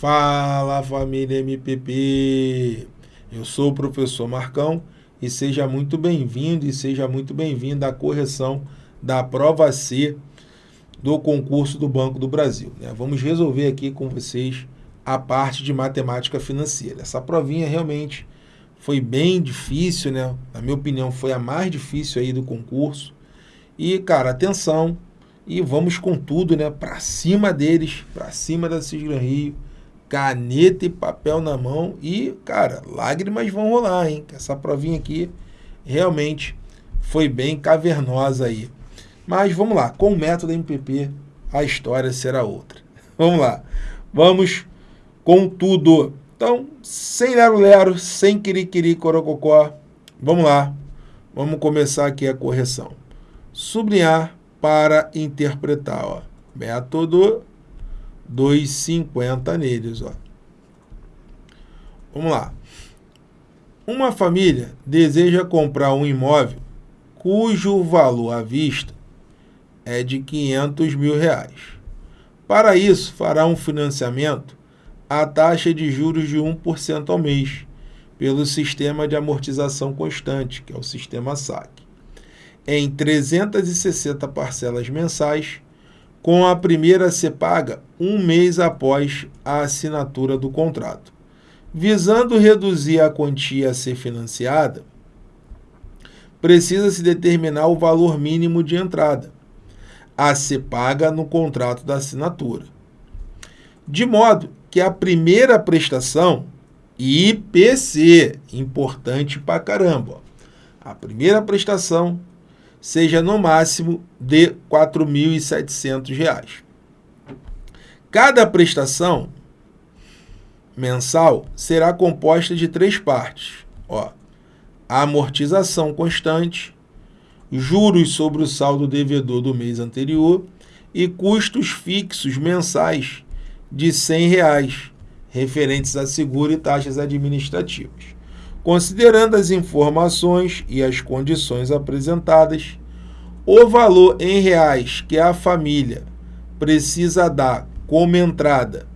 Fala família MPP! Eu sou o professor Marcão e seja muito bem-vindo e seja muito bem-vinda à correção da prova C do concurso do Banco do Brasil. Né? Vamos resolver aqui com vocês a parte de matemática financeira. Essa provinha realmente foi bem difícil, né? Na minha opinião, foi a mais difícil aí do concurso. E, cara, atenção, e vamos com tudo, né? Para cima deles, para cima da Cisgran Rio, caneta e papel na mão e, cara, lágrimas vão rolar, hein? Essa provinha aqui realmente foi bem cavernosa aí. Mas vamos lá, com o método MPP a história será outra. Vamos lá, vamos com tudo. Então, sem lero-lero, sem quiriquiri corococó, vamos lá, vamos começar aqui a correção. Sublinhar para interpretar. Ó. Método 250 neles. Ó. Vamos lá. Uma família deseja comprar um imóvel cujo valor à vista é de 500 mil reais. Para isso, fará um financiamento à taxa de juros de 1% ao mês, pelo sistema de amortização constante, que é o sistema SAC em 360 parcelas mensais, com a primeira a ser paga um mês após a assinatura do contrato. Visando reduzir a quantia a ser financiada, precisa-se determinar o valor mínimo de entrada a ser paga no contrato da assinatura. De modo que a primeira prestação, IPC, importante pra caramba, a primeira prestação seja no máximo de R$ 4.700. Cada prestação mensal será composta de três partes. Ó, amortização constante, juros sobre o saldo devedor do mês anterior e custos fixos mensais de 100 reais, referentes a seguro e taxas administrativas. Considerando as informações e as condições apresentadas, o valor em reais que a família precisa dar como entrada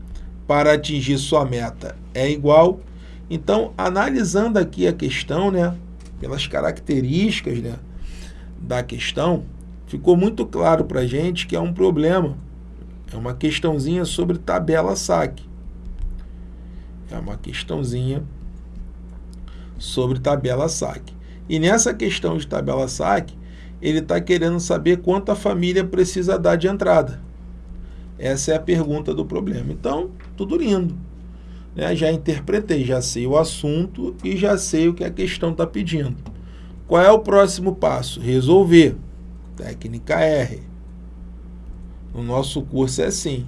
para atingir sua meta é igual. Então, analisando aqui a questão, né, pelas características né, da questão, ficou muito claro para a gente que é um problema. É uma questãozinha sobre tabela saque. É uma questãozinha sobre tabela saque. E nessa questão de tabela saque, ele está querendo saber quanto a família precisa dar de entrada. Essa é a pergunta do problema. Então, tudo lindo. Né? Já interpretei, já sei o assunto e já sei o que a questão está pedindo. Qual é o próximo passo? Resolver. Técnica R. No nosso curso é assim.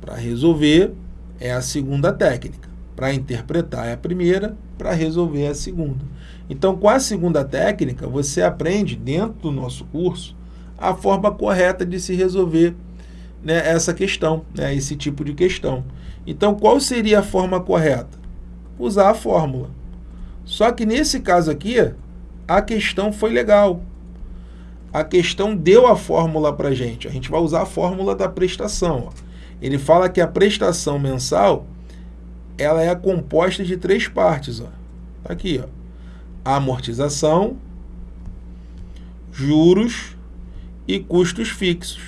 Para resolver é a segunda técnica. Para interpretar é a primeira, para resolver é a segunda. Então, com a segunda técnica, você aprende, dentro do nosso curso, a forma correta de se resolver né, essa questão, né, esse tipo de questão. Então, qual seria a forma correta? Usar a fórmula. Só que nesse caso aqui, a questão foi legal. A questão deu a fórmula para a gente. A gente vai usar a fórmula da prestação. Ó. Ele fala que a prestação mensal ela é composta de três partes. Ó. Tá aqui, ó. amortização, juros e custos fixos.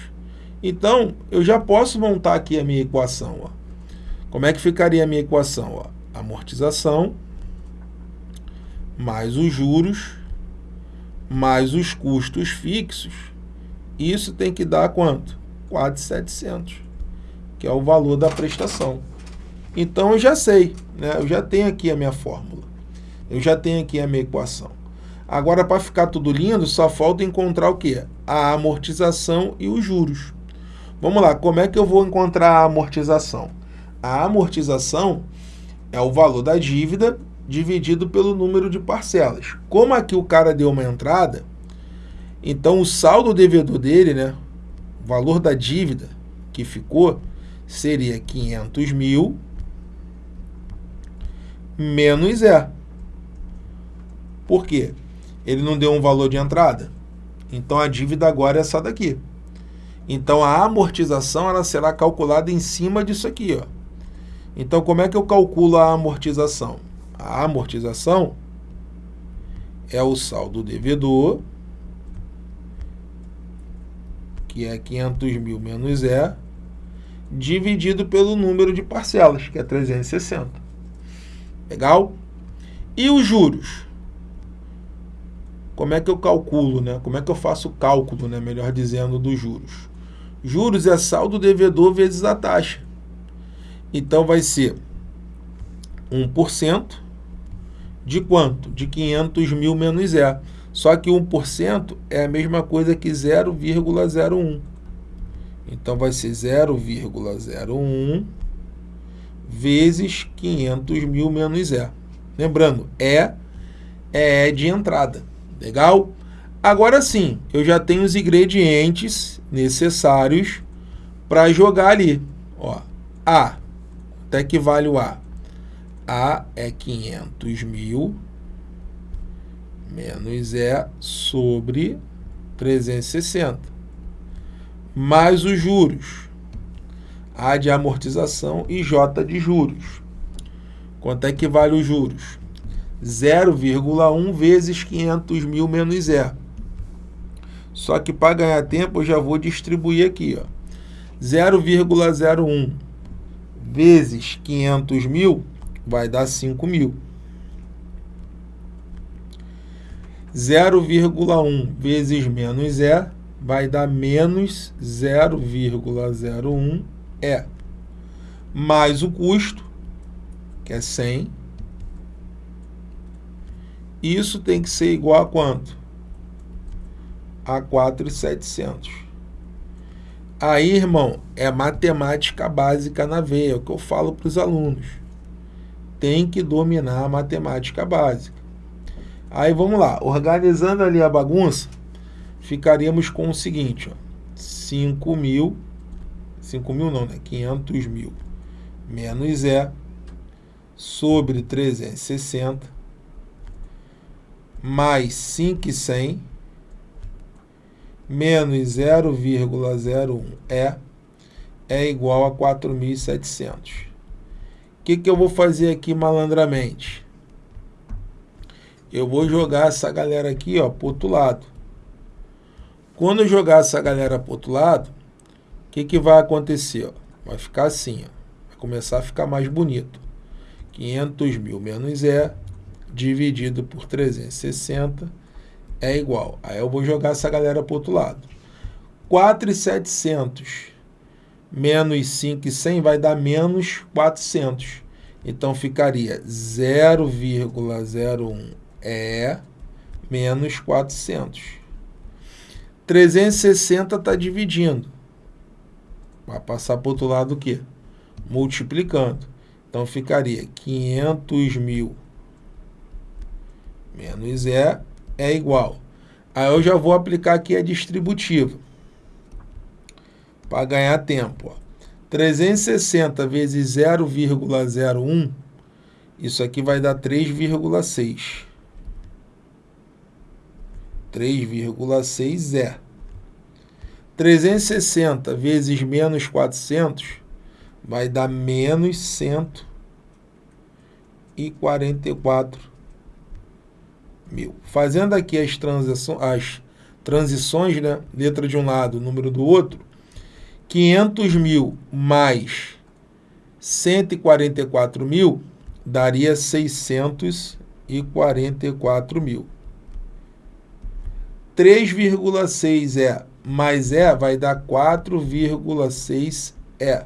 Então, eu já posso montar aqui a minha equação. Ó. Como é que ficaria a minha equação? Ó? Amortização mais os juros mais os custos fixos. Isso tem que dar quanto? 4,700, que é o valor da prestação. Então, eu já sei, né? eu já tenho aqui a minha fórmula. Eu já tenho aqui a minha equação. Agora, para ficar tudo lindo, só falta encontrar o quê? A amortização e os juros. Vamos lá, como é que eu vou encontrar a amortização? A amortização é o valor da dívida dividido pelo número de parcelas. Como aqui o cara deu uma entrada, então o saldo devedor dele, né, o valor da dívida que ficou, seria 500 mil menos E. Por quê? Ele não deu um valor de entrada. Então a dívida agora é essa daqui. Então a amortização ela será calculada em cima disso aqui. Ó. Então como é que eu calculo a amortização? A amortização é o saldo devedor, que é 500 mil menos E, dividido pelo número de parcelas, que é 360. Legal? E os juros? Como é que eu calculo, né? Como é que eu faço o cálculo, né? melhor dizendo, dos juros? Juros é saldo devedor vezes a taxa. Então vai ser 1% de quanto? De 500 mil menos E. Só que 1% é a mesma coisa que 0,01. Então, vai ser 0,01 vezes 500 mil menos E. Lembrando, E é de entrada. Legal? Agora sim, eu já tenho os ingredientes necessários para jogar ali. Ó, A, até que vale o A? A é 500 mil menos E sobre 360. Mais os juros. A de amortização e J de juros. Quanto é que vale os juros? 0,1 vezes 500 mil menos E. Só que para ganhar tempo eu já vou distribuir aqui. 0,01 vezes 500 mil vai dar 5 mil. 0,1 vezes menos E vai dar menos 0,01 E. Mais o custo, que é 100. Isso tem que ser igual a quanto? A 4,700. Aí, irmão, é matemática básica na veia, é o que eu falo para os alunos tem que dominar a matemática básica. Aí vamos lá, organizando ali a bagunça, ficaríamos com o seguinte, ó, 5 mil, 5 mil não, né? 500 mil menos E sobre 360 mais 5,100 menos 0,01 E é igual a 4.700 que, que eu vou fazer aqui malandramente? Eu vou jogar essa galera aqui ó, para outro lado. Quando eu jogar essa galera para outro lado, o que, que vai acontecer? Ó? Vai ficar assim, ó. vai começar a ficar mais bonito. 500 mil menos E dividido por 360 é igual. Aí eu vou jogar essa galera para outro lado. 4,700 menos 5 e 100 vai dar menos 400. Então, ficaria 0,01 é menos 400. 360 está dividindo. Vai passar para o outro lado o quê? Multiplicando. Então, ficaria 500 mil menos E é igual. Aí eu já vou aplicar aqui a distributiva para ganhar tempo. Ó. 360 vezes 0,01, isso aqui vai dar 3,6. 3,6 é. 360 vezes menos 400 vai dar menos 144 mil. Fazendo aqui as, transições, as transições, né? letra de um lado, número do outro, 500 mil mais 144 mil daria 644 mil. 3,6 é mais E vai dar 4,6 E.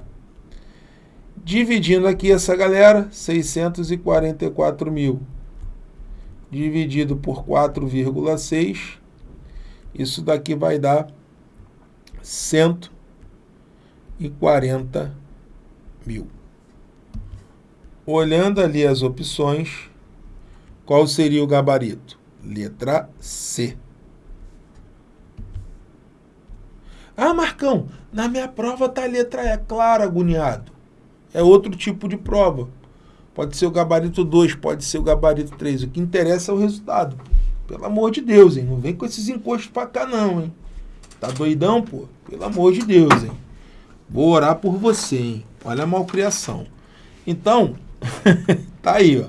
Dividindo aqui essa galera, 644 mil dividido por 4,6, isso daqui vai dar 100 e 40 mil. Olhando ali as opções, qual seria o gabarito? Letra C. Ah, Marcão, na minha prova tá a letra E. Claro, agoniado. É outro tipo de prova. Pode ser o gabarito 2, pode ser o gabarito 3. O que interessa é o resultado. Pelo amor de Deus, hein? Não vem com esses encostos para cá não, hein? Tá doidão, pô? Pelo amor de Deus, hein? Vou orar por você, hein? Olha a malcriação. Então, tá aí, ó.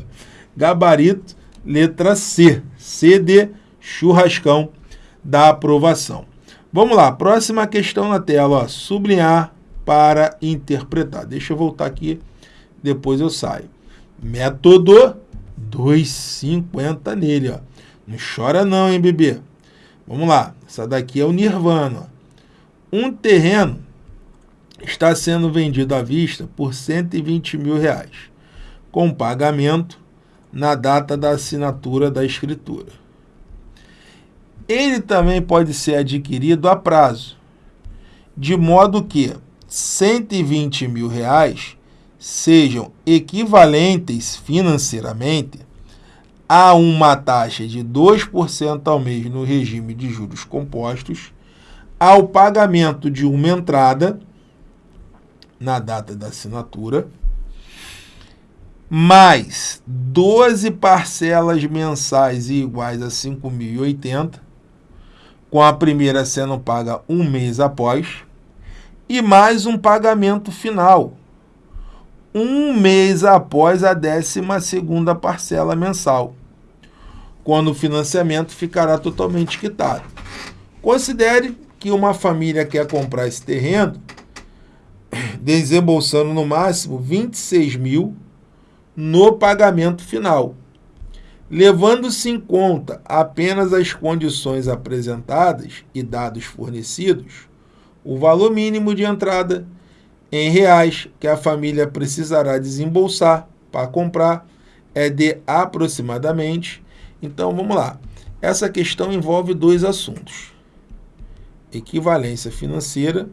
Gabarito, letra C. C de churrascão da aprovação. Vamos lá, próxima questão na tela, ó. Sublinhar para interpretar. Deixa eu voltar aqui, depois eu saio. Método 2,50 nele, ó. Não chora não, hein, bebê? Vamos lá, essa daqui é o Nirvana. Um terreno está sendo vendido à vista por 120 mil reais, com pagamento na data da assinatura da escritura. Ele também pode ser adquirido a prazo, de modo que 120 mil reais sejam equivalentes financeiramente a uma taxa de 2% ao mês no regime de juros compostos, ao pagamento de uma entrada na data da assinatura, mais 12 parcelas mensais iguais a 5.080, com a primeira sendo paga um mês após, e mais um pagamento final, um mês após a 12 parcela mensal, quando o financiamento ficará totalmente quitado. Considere que uma família quer comprar esse terreno desembolsando no máximo 26 mil no pagamento final. Levando-se em conta apenas as condições apresentadas e dados fornecidos, o valor mínimo de entrada em reais que a família precisará desembolsar para comprar é de aproximadamente. Então vamos lá. Essa questão envolve dois assuntos: equivalência financeira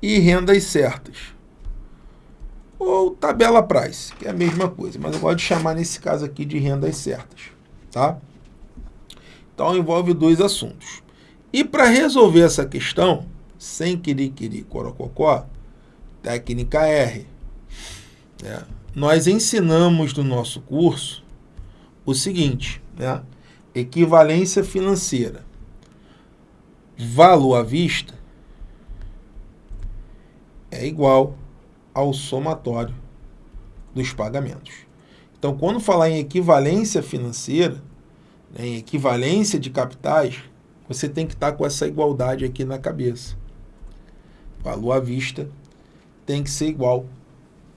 e rendas certas ou tabela price, que é a mesma coisa, mas eu gosto de chamar nesse caso aqui de rendas certas, tá? Então envolve dois assuntos. E para resolver essa questão, sem querer querer corococó, técnica R, né? nós ensinamos no nosso curso o seguinte, né? equivalência financeira, valor à vista é igual ao somatório dos pagamentos. Então, quando falar em equivalência financeira, né, em equivalência de capitais, você tem que estar com essa igualdade aqui na cabeça. Valor à vista tem que ser igual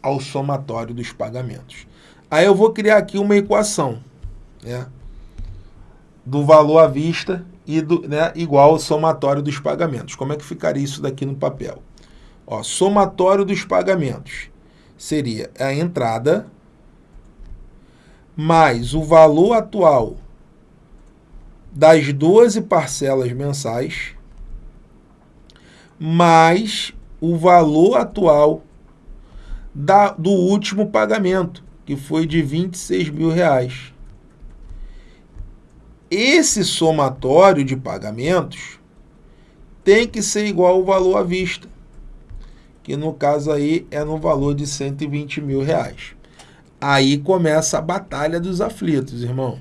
ao somatório dos pagamentos. Aí eu vou criar aqui uma equação né, do valor à vista e do, né, igual ao somatório dos pagamentos. Como é que ficaria isso daqui no papel? Ó, somatório dos pagamentos seria a entrada mais o valor atual das 12 parcelas mensais mais o valor atual da, do último pagamento, que foi de 26 mil reais. Esse somatório de pagamentos tem que ser igual ao valor à vista que no caso aí é no valor de 120 mil reais. Aí começa a batalha dos aflitos, irmão.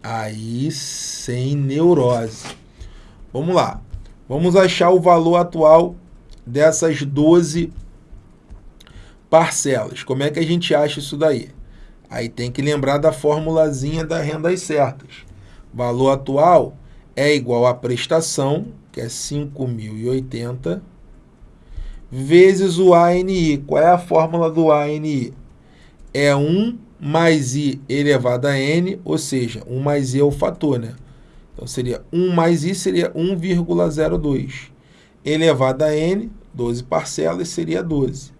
Aí sem neurose. Vamos lá. Vamos achar o valor atual dessas 12 parcelas. Como é que a gente acha isso daí? Aí tem que lembrar da formulazinha das rendas certas. Valor atual é igual à prestação, que é 5.080, vezes o ANI. Qual é a fórmula do ANI? É 1 mais I elevado a N, ou seja, 1 mais I é o fator, né? Então, seria 1 mais I seria 1,02. Elevado a N, 12 parcelas, seria 12.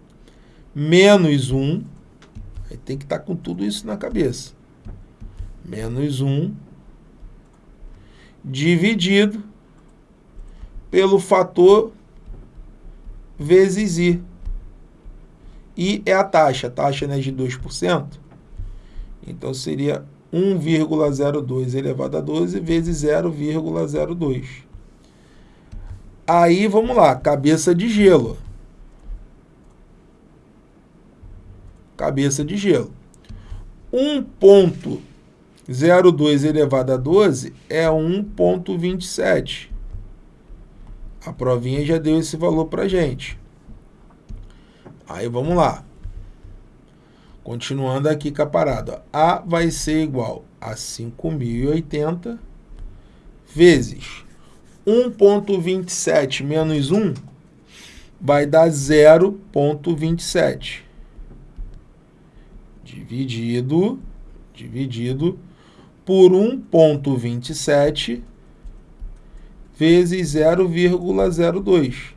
Menos 1, aí tem que estar tá com tudo isso na cabeça. Menos 1 dividido pelo fator vezes I. I é a taxa, a taxa é de 2%. Então, seria 1,02 elevado a 12 vezes 0,02. Aí, vamos lá, cabeça de gelo. Cabeça de gelo. Um ponto 0,2 elevado a 12 é 1,27. A provinha já deu esse valor para gente. Aí vamos lá. Continuando aqui com a parada. A vai ser igual a 5.080 vezes 1.27 menos 1 vai dar 0.27. Dividido, dividido por 1.27 vezes 0,02.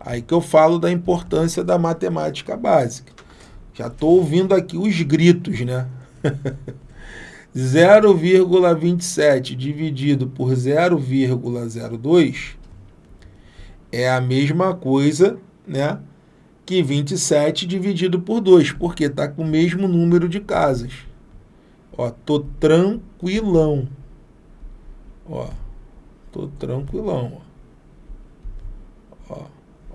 Aí que eu falo da importância da matemática básica. Já estou ouvindo aqui os gritos, né? 0,27 dividido por 0,02 é a mesma coisa, né? Que 27 dividido por 2, porque está com o mesmo número de casas. Ó, tô tranquilão. Ó, tô tranquilão, ó.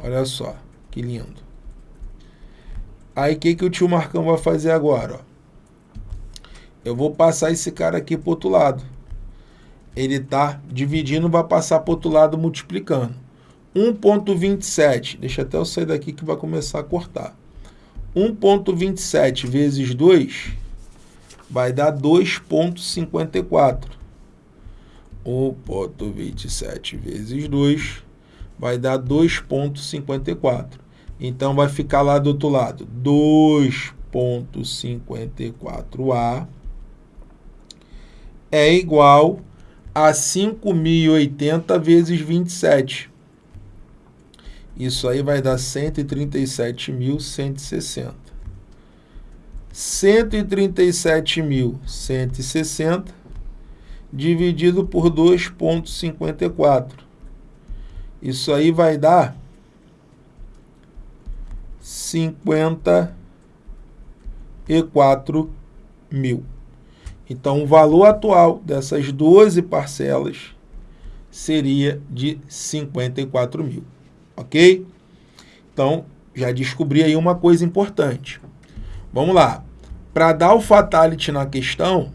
olha só, que lindo. Aí o que, que o tio Marcão vai fazer agora? Ó? Eu vou passar esse cara aqui para outro lado. Ele está dividindo, vai passar para outro lado multiplicando. 1.27, deixa até eu sair daqui que vai começar a cortar. 1.27 vezes 2 vai dar 2.54. 1.27 vezes 2 vai dar 2.54. Então, vai ficar lá do outro lado, 2.54A é igual a 5.080 vezes 27. Isso aí vai dar 137.160. 137.160 dividido por 2.54. Isso aí vai dar 54 mil. Então, o valor atual dessas 12 parcelas seria de 54 mil, ok? Então, já descobri aí uma coisa importante. Vamos lá. Para dar o fatality na questão,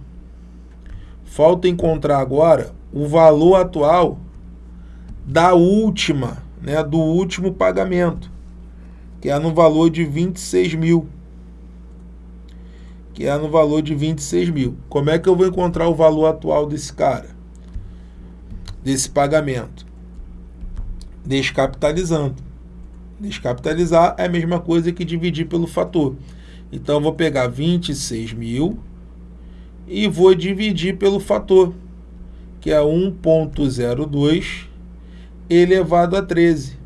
falta encontrar agora o valor atual da última, né, do último pagamento que é no valor de 26 mil. Que é no valor de 26 mil. Como é que eu vou encontrar o valor atual desse cara? Desse pagamento? Descapitalizando. Descapitalizar é a mesma coisa que dividir pelo fator. Então, eu vou pegar 26 mil e vou dividir pelo fator, que é 1.02 elevado a 13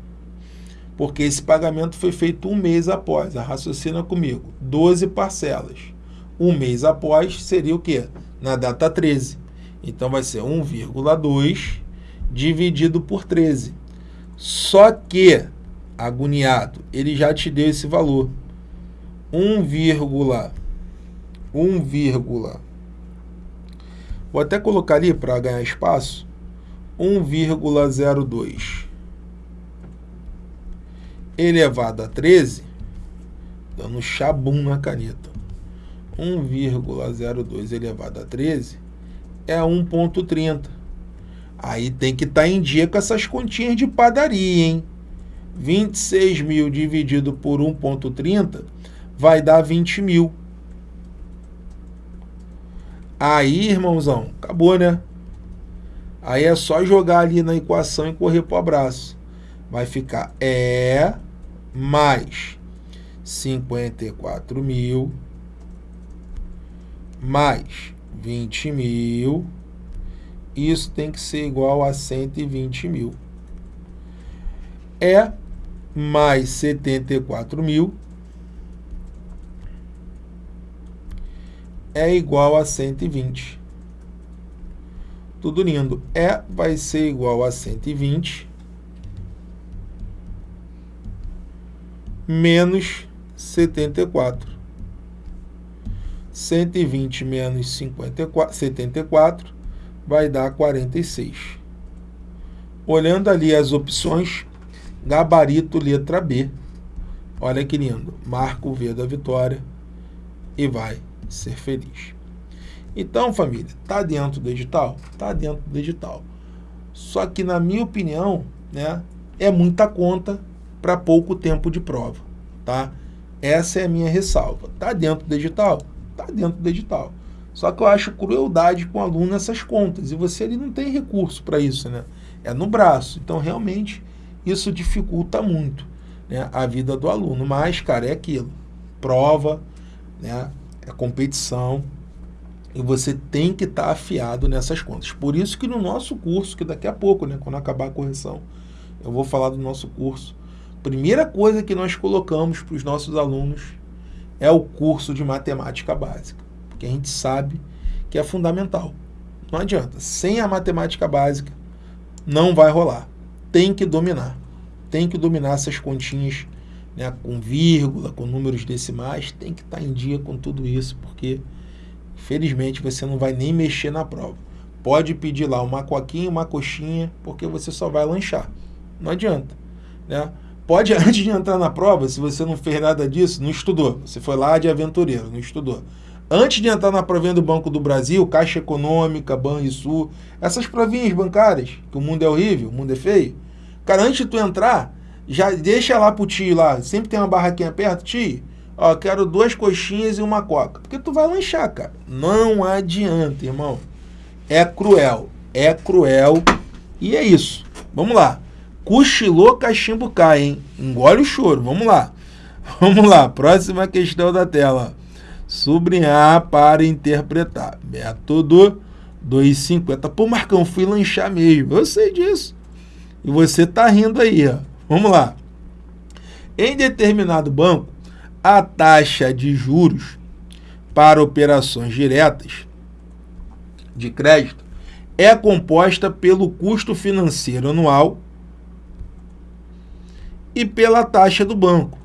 porque esse pagamento foi feito um mês após. A raciocina comigo. 12 parcelas. Um mês após seria o quê? Na data 13. Então vai ser 1,2 dividido por 13. Só que, agoniado, ele já te deu esse valor. 1, 1, vou até colocar ali para ganhar espaço, 1,02 elevado a 13, dando chabum na caneta. 1,02 elevado a 13 é 1,30. Aí tem que estar tá em dia com essas continhas de padaria, hein? 26 mil dividido por 1,30 vai dar 20 mil. Aí, irmãozão, acabou, né? Aí é só jogar ali na equação e correr para o abraço. Vai ficar E mais 54 mil mais 20 mil, isso tem que ser igual a 120 mil. É mais 74 mil é igual a 120. Tudo lindo. É vai ser igual a 120 menos 74. 120 menos 54, 74 vai dar 46. Olhando ali as opções, gabarito letra B. Olha que lindo. Marca o V da vitória e vai ser feliz. Então, família, tá dentro do edital? Tá dentro do edital. Só que, na minha opinião, né, é muita conta para pouco tempo de prova, tá? Essa é a minha ressalva. Tá dentro do edital? Tá dentro do edital. Só que eu acho crueldade com o aluno essas contas. E você ali não tem recurso para isso, né? É no braço. Então, realmente, isso dificulta muito né, a vida do aluno. Mas, cara, é aquilo. Prova, né, é competição. E você tem que estar tá afiado nessas contas. Por isso que no nosso curso, que daqui a pouco, né, quando acabar a correção, eu vou falar do nosso curso. Primeira coisa que nós colocamos para os nossos alunos é o curso de matemática básica que a gente sabe que é fundamental. Não adianta. Sem a matemática básica, não vai rolar. Tem que dominar. Tem que dominar essas continhas né, com vírgula, com números decimais. Tem que estar em dia com tudo isso, porque, infelizmente, você não vai nem mexer na prova. Pode pedir lá uma coquinha, uma coxinha, porque você só vai lanchar. Não adianta. Né? Pode, antes de entrar na prova, se você não fez nada disso, não estudou. Você foi lá de aventureiro, não estudou Antes de entrar na provinha do Banco do Brasil, Caixa Econômica, Banrisul, essas provinhas bancárias, que o mundo é horrível, o mundo é feio, cara, antes de tu entrar, já deixa lá pro tio lá, sempre tem uma barraquinha perto, tio, ó, quero duas coxinhas e uma coca. Porque tu vai lanchar, cara. Não adianta, irmão. É cruel, é cruel e é isso. Vamos lá. Cochilou, cachimbo cai, hein? Engole o choro, vamos lá. Vamos lá, próxima questão da tela sublinhar para interpretar. Método 250. Pô, Marcão, fui lanchar mesmo. Eu sei disso. E você tá rindo aí, ó. Vamos lá. Em determinado banco, a taxa de juros para operações diretas de crédito é composta pelo custo financeiro anual e pela taxa do banco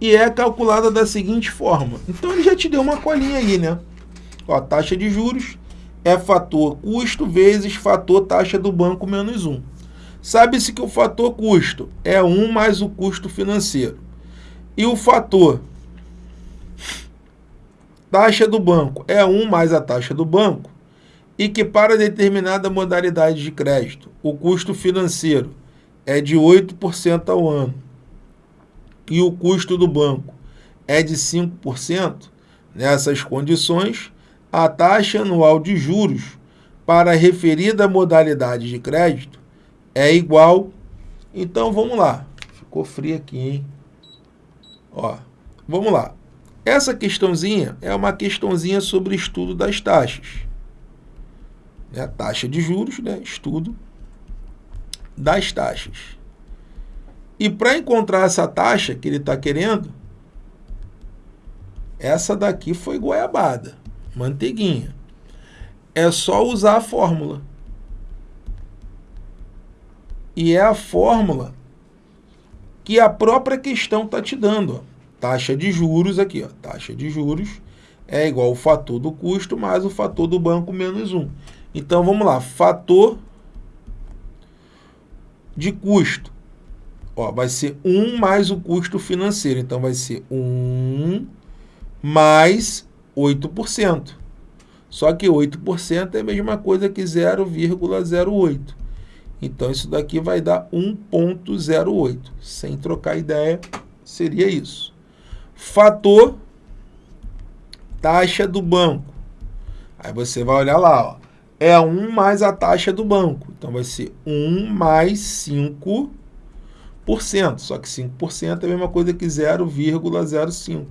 e é calculada da seguinte forma. Então ele já te deu uma colinha aí, né? Ó, a taxa de juros é fator custo vezes fator taxa do banco menos 1. Sabe-se que o fator custo é 1 mais o custo financeiro. E o fator taxa do banco é 1 mais a taxa do banco. E que para determinada modalidade de crédito, o custo financeiro é de 8% ao ano e o custo do banco é de 5%, nessas condições, a taxa anual de juros para a referida modalidade de crédito é igual. Então vamos lá. Ficou frio aqui, hein? Ó, vamos lá. Essa questãozinha é uma questãozinha sobre estudo das taxas. É a taxa de juros, né? Estudo das taxas. E para encontrar essa taxa que ele está querendo, essa daqui foi goiabada, manteiguinha. É só usar a fórmula. E é a fórmula que a própria questão está te dando. Ó. Taxa de juros aqui, ó. taxa de juros é igual ao fator do custo mais o fator do banco menos 1. Então, vamos lá. Fator de custo Ó, vai ser 1 mais o custo financeiro. Então, vai ser 1 mais 8%. Só que 8% é a mesma coisa que 0,08. Então, isso daqui vai dar 1,08. Sem trocar ideia, seria isso. Fator taxa do banco. Aí você vai olhar lá, ó. É 1 mais a taxa do banco. Então, vai ser 1 mais 5 só que 5% é a mesma coisa que 0,05.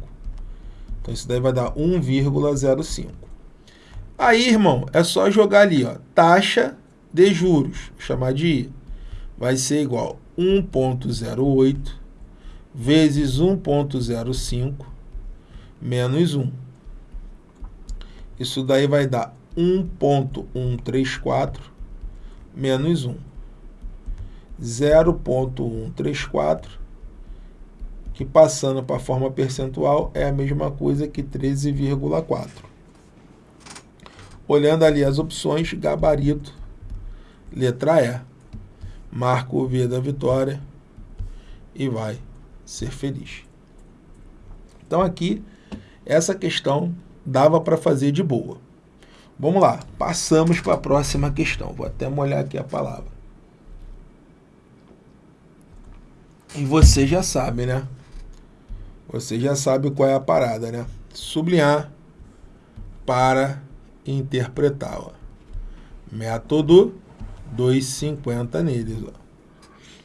Então, isso daí vai dar 1,05. Aí, irmão, é só jogar ali, ó, taxa de juros, chamar de I, vai ser igual 1,08 vezes 1,05 menos 1. Isso daí vai dar 1,134 menos 1. 0,134, que passando para a forma percentual é a mesma coisa que 13,4. Olhando ali as opções, gabarito, letra E, marca o V da vitória e vai ser feliz. Então aqui, essa questão dava para fazer de boa. Vamos lá, passamos para a próxima questão. Vou até molhar aqui a palavra. E você já sabe, né? Você já sabe qual é a parada, né? Sublinhar para interpretar. Ó. Método 250 neles. Ó.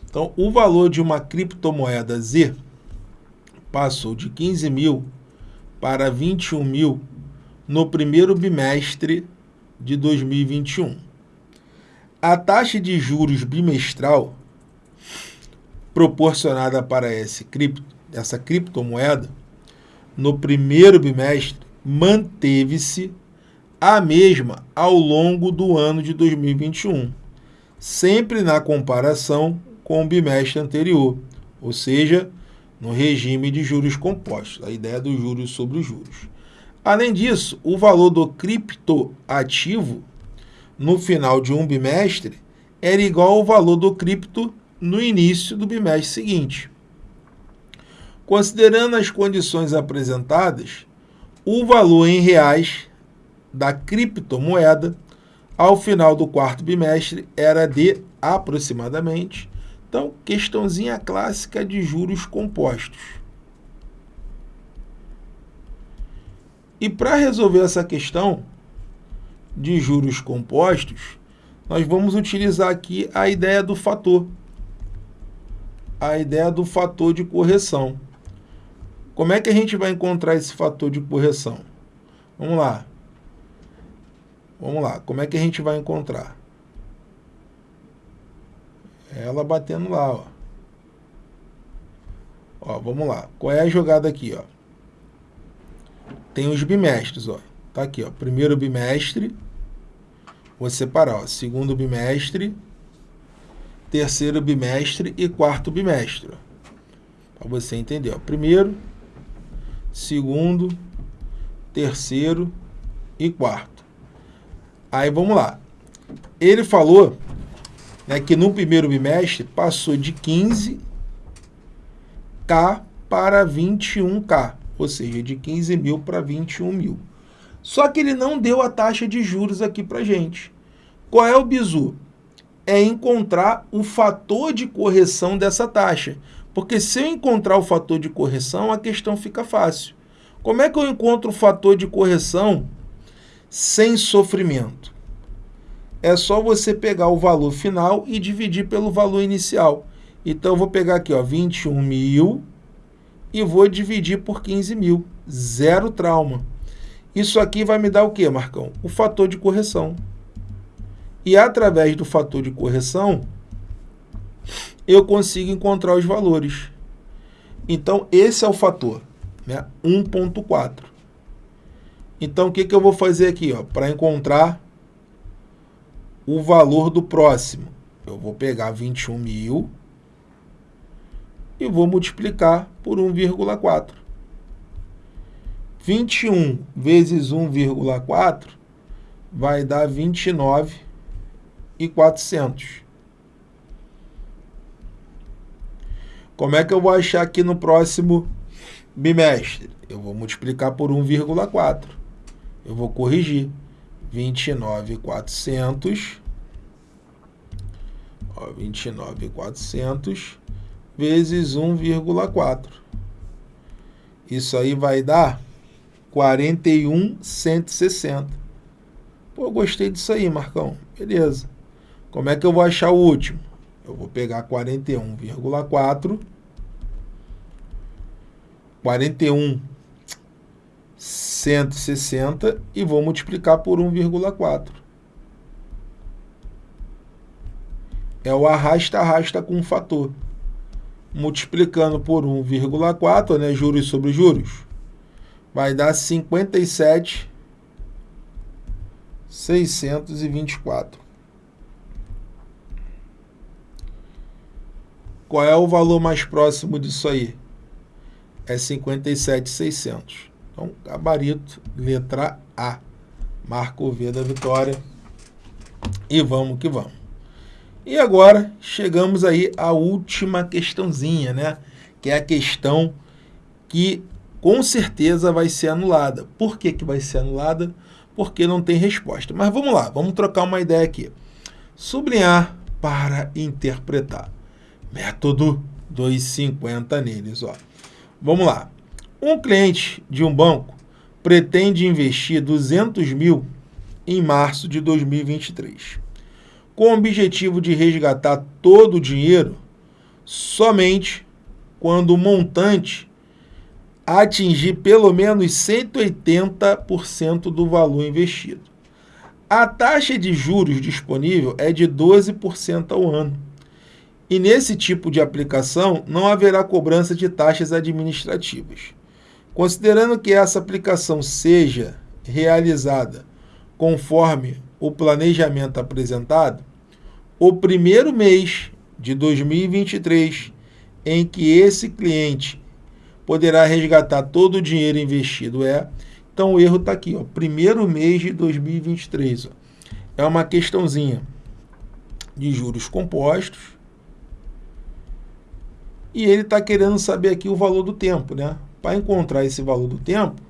Então, o valor de uma criptomoeda Z passou de 15 mil para 21 mil no primeiro bimestre de 2021. A taxa de juros bimestral proporcionada para esse cripto, essa criptomoeda no primeiro bimestre manteve-se a mesma ao longo do ano de 2021, sempre na comparação com o bimestre anterior, ou seja, no regime de juros compostos, a ideia dos juros sobre os juros. Além disso, o valor do criptoativo no final de um bimestre era igual ao valor do cripto no início do bimestre seguinte. Considerando as condições apresentadas, o valor em reais da criptomoeda ao final do quarto bimestre era de aproximadamente, então, questãozinha clássica de juros compostos. E para resolver essa questão de juros compostos, nós vamos utilizar aqui a ideia do fator. A ideia do fator de correção. Como é que a gente vai encontrar esse fator de correção? Vamos lá. Vamos lá. Como é que a gente vai encontrar? Ela batendo lá, ó. Ó, vamos lá. Qual é a jogada aqui, ó? tem os bimestres, ó. Tá aqui, ó. Primeiro bimestre, vou separar, ó. Segundo bimestre, terceiro bimestre e quarto bimestre. Para você entender, ó. Primeiro, segundo, terceiro e quarto. Aí vamos lá. Ele falou né, que no primeiro bimestre passou de 15K para 21K ou seja, de 15 mil para 21 mil. Só que ele não deu a taxa de juros aqui para gente. Qual é o bizu? É encontrar o fator de correção dessa taxa. Porque se eu encontrar o fator de correção, a questão fica fácil. Como é que eu encontro o fator de correção sem sofrimento? É só você pegar o valor final e dividir pelo valor inicial. Então, vou pegar aqui, ó, 21 mil e vou dividir por 15 mil. Zero trauma. Isso aqui vai me dar o que, Marcão? O fator de correção. E através do fator de correção, eu consigo encontrar os valores. Então, esse é o fator, né? 1.4. Então, o que, que eu vou fazer aqui? Para encontrar o valor do próximo, eu vou pegar 21 mil e vou multiplicar por 1,4. 21 vezes 1,4 vai dar 29 e 400. Como é que eu vou achar aqui no próximo bimestre? Eu vou multiplicar por 1,4. Eu vou corrigir. 29,400. 29,400 vezes 1,4. Isso aí vai dar 41,160. Pô, gostei disso aí, Marcão. Beleza. Como é que eu vou achar o último? Eu vou pegar 41,4. 41 160 e vou multiplicar por 1,4. É o arrasta-arrasta com um fator multiplicando por 1,4, né, juros sobre juros, vai dar 57 624. Qual é o valor mais próximo disso aí? É 57,600. Então, gabarito, letra A. Marco V da vitória. E vamos que vamos. E agora chegamos aí à última questãozinha, né? Que é a questão que com certeza vai ser anulada. Por que, que vai ser anulada? porque não tem resposta. Mas vamos lá, vamos trocar uma ideia aqui. Sublinhar para interpretar. Método 250 neles. Ó. Vamos lá. Um cliente de um banco pretende investir 200 mil em março de 2023, com o objetivo de resgatar todo o dinheiro somente quando o montante atingir pelo menos 180% do valor investido. A taxa de juros disponível é de 12% ao ano. E nesse tipo de aplicação não haverá cobrança de taxas administrativas. Considerando que essa aplicação seja realizada conforme o planejamento apresentado, o primeiro mês de 2023 em que esse cliente poderá resgatar todo o dinheiro investido é. Então o erro está aqui, ó, primeiro mês de 2023. Ó. É uma questãozinha de juros compostos. E ele está querendo saber aqui o valor do tempo, né? Para encontrar esse valor do tempo,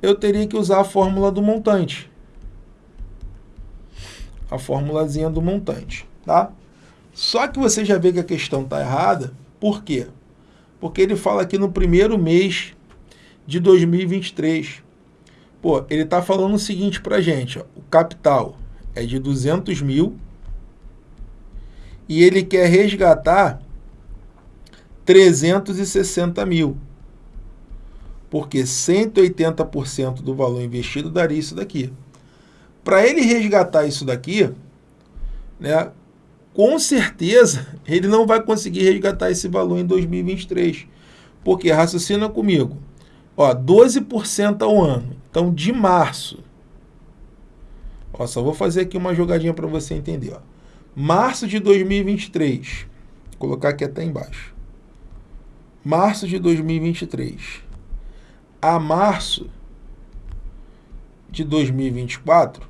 eu teria que usar a fórmula do montante. A formulazinha do montante, tá? Só que você já vê que a questão está errada. Por quê? Porque ele fala aqui no primeiro mês de 2023. Pô, ele está falando o seguinte para gente. Ó, o capital é de 200 mil e ele quer resgatar 360 mil. Porque 180% do valor investido daria isso daqui. Para ele resgatar isso daqui, né, com certeza ele não vai conseguir resgatar esse valor em 2023. Porque, raciocina comigo, ó, 12% ao ano. Então, de março, ó, só vou fazer aqui uma jogadinha para você entender. Ó. Março de 2023, vou colocar aqui até embaixo. Março de 2023 a março de 2024,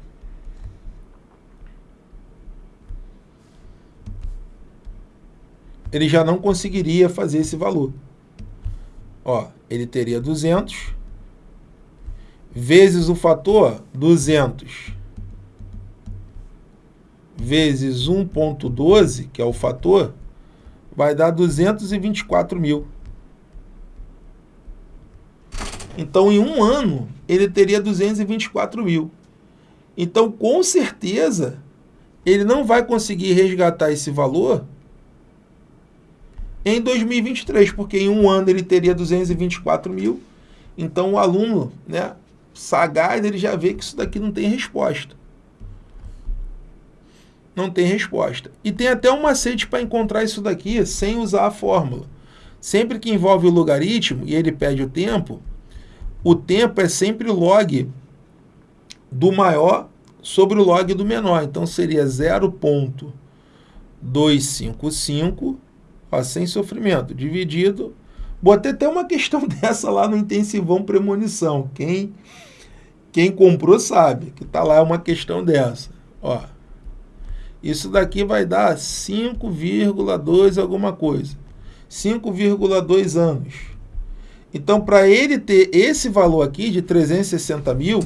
ele já não conseguiria fazer esse valor. Ó, ele teria 200 vezes o fator 200 vezes 1.12, que é o fator, vai dar 224 mil. Então, em um ano, ele teria 224 mil. Então, com certeza, ele não vai conseguir resgatar esse valor em 2023, porque em um ano ele teria 224 mil. Então o aluno, né, sagaz, ele já vê que isso daqui não tem resposta. Não tem resposta. E tem até um macete para encontrar isso daqui sem usar a fórmula. Sempre que envolve o logaritmo e ele pede o tempo, o tempo é sempre log do maior sobre o log do menor. Então seria 0.255 ó, sem sofrimento, dividido. Botei até uma questão dessa lá no intensivão premonição. Quem, quem comprou sabe que está lá uma questão dessa. Ó, isso daqui vai dar 5,2 alguma coisa. 5,2 anos. Então, para ele ter esse valor aqui de 360 mil,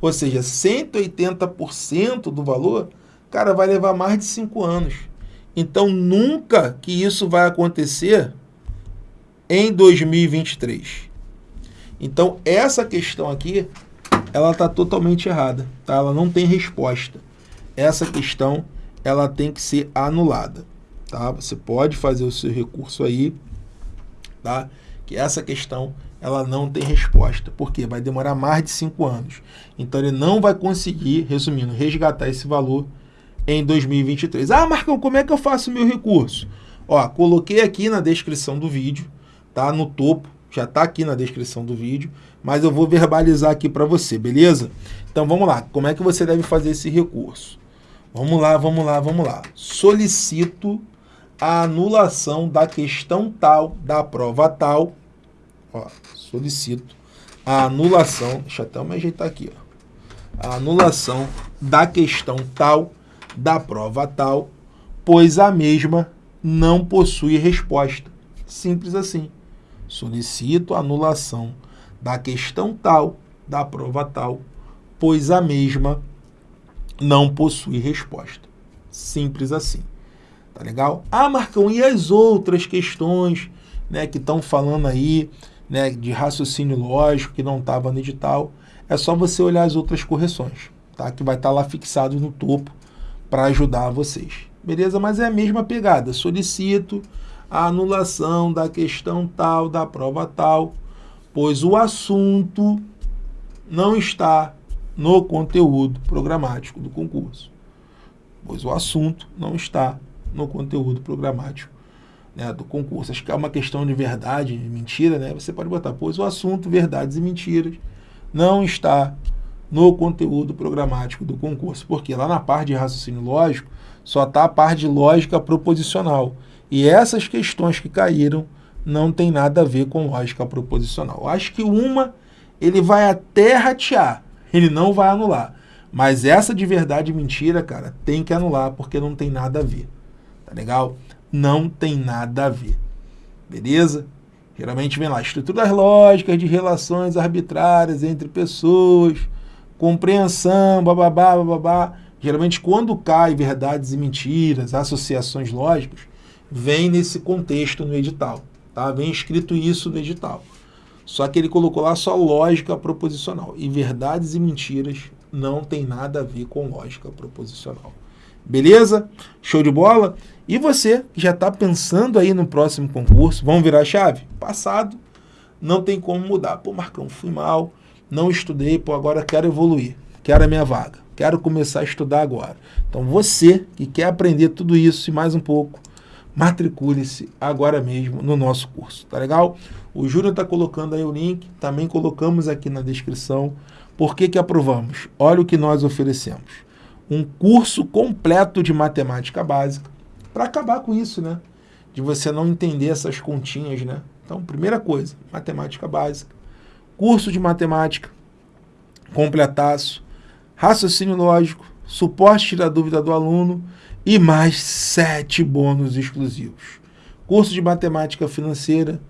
ou seja, 180% do valor, cara, vai levar mais de 5 anos. Então, nunca que isso vai acontecer em 2023. Então, essa questão aqui, ela está totalmente errada. Tá? Ela não tem resposta. Essa questão, ela tem que ser anulada. Tá? Você pode fazer o seu recurso aí, tá? Que essa questão ela não tem resposta. porque Vai demorar mais de cinco anos. Então, ele não vai conseguir, resumindo, resgatar esse valor em 2023. Ah, Marcão, como é que eu faço o meu recurso? Ó, coloquei aqui na descrição do vídeo, tá? No topo, já tá aqui na descrição do vídeo, mas eu vou verbalizar aqui para você, beleza? Então vamos lá, como é que você deve fazer esse recurso? Vamos lá, vamos lá, vamos lá. Solicito a anulação da questão tal, da prova tal. Ó, solicito a anulação, deixa eu até me ajeitar aqui, ó. A anulação da questão tal da prova tal, pois a mesma não possui resposta. Simples assim. Solicito a anulação da questão tal, da prova tal, pois a mesma não possui resposta. Simples assim. Tá legal? Ah, Marcão, e as outras questões né, que estão falando aí né, de raciocínio lógico que não estava no edital? É só você olhar as outras correções, tá? que vai estar tá lá fixado no topo para ajudar vocês. Beleza? Mas é a mesma pegada. Solicito a anulação da questão tal, da prova tal, pois o assunto não está no conteúdo programático do concurso. Pois o assunto não está no conteúdo programático né, do concurso. Acho que é uma questão de verdade e mentira, né? Você pode botar, pois o assunto verdades e mentiras não está no conteúdo programático do concurso. Porque lá na parte de raciocínio lógico, só está a parte de lógica proposicional. E essas questões que caíram não tem nada a ver com lógica proposicional. Acho que uma ele vai até ratear, ele não vai anular. Mas essa de verdade e mentira, cara, tem que anular, porque não tem nada a ver. Legal? Não tem nada a ver. Beleza? Geralmente vem lá, estruturas lógicas de relações arbitrárias entre pessoas, compreensão, bababá, bababá. Geralmente quando cai verdades e mentiras, associações lógicas, vem nesse contexto no edital. Tá? Vem escrito isso no edital. Só que ele colocou lá só lógica proposicional. E verdades e mentiras não tem nada a ver com lógica proposicional. Beleza? Show de bola? E você que já está pensando aí no próximo concurso, vamos virar a chave? Passado, não tem como mudar. Pô, Marcão, fui mal, não estudei, pô, agora quero evoluir, quero a minha vaga, quero começar a estudar agora. Então você que quer aprender tudo isso e mais um pouco, matricule-se agora mesmo no nosso curso, tá legal? O Júnior está colocando aí o link, também colocamos aqui na descrição. Por que que aprovamos? Olha o que nós oferecemos. Um curso completo de matemática básica, para acabar com isso, né? De você não entender essas continhas, né? Então, primeira coisa, matemática básica. Curso de matemática, completaço, raciocínio lógico, suporte da dúvida do aluno, e mais sete bônus exclusivos. Curso de matemática financeira,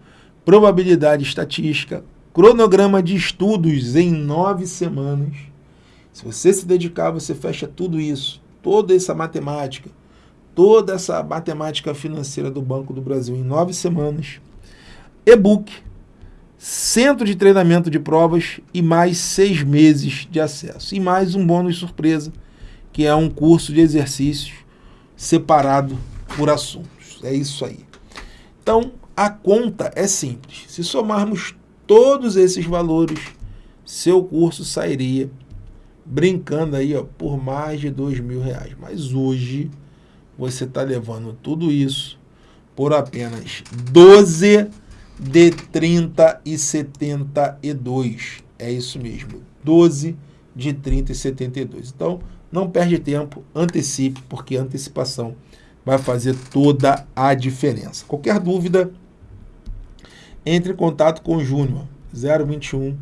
probabilidade estatística, cronograma de estudos em nove semanas. Se você se dedicar, você fecha tudo isso, toda essa matemática, toda essa matemática financeira do Banco do Brasil em nove semanas. E-book, centro de treinamento de provas e mais seis meses de acesso. E mais um bônus surpresa, que é um curso de exercícios separado por assuntos. É isso aí. Então, a conta é simples. Se somarmos todos esses valores, seu curso sairia brincando aí ó, por mais de dois mil reais. Mas hoje você está levando tudo isso por apenas 12 de 30 e 72. É isso mesmo, 12 de 30 e 72. Então, não perde tempo, antecipe, porque a antecipação vai fazer toda a diferença. Qualquer dúvida, entre em contato com o Júnior, 021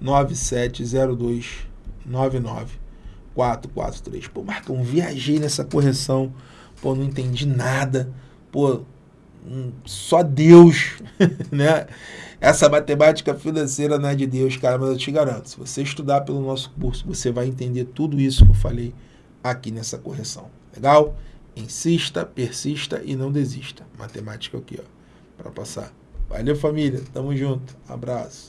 9702 99443. Pô, Marcão, viajei nessa correção, pô, não entendi nada, pô, hum, só Deus, né? Essa matemática financeira não é de Deus, cara, mas eu te garanto, se você estudar pelo nosso curso, você vai entender tudo isso que eu falei aqui nessa correção. Legal? Insista, persista e não desista. Matemática aqui, ó, para passar. Valeu, família. Tamo junto. Abraço.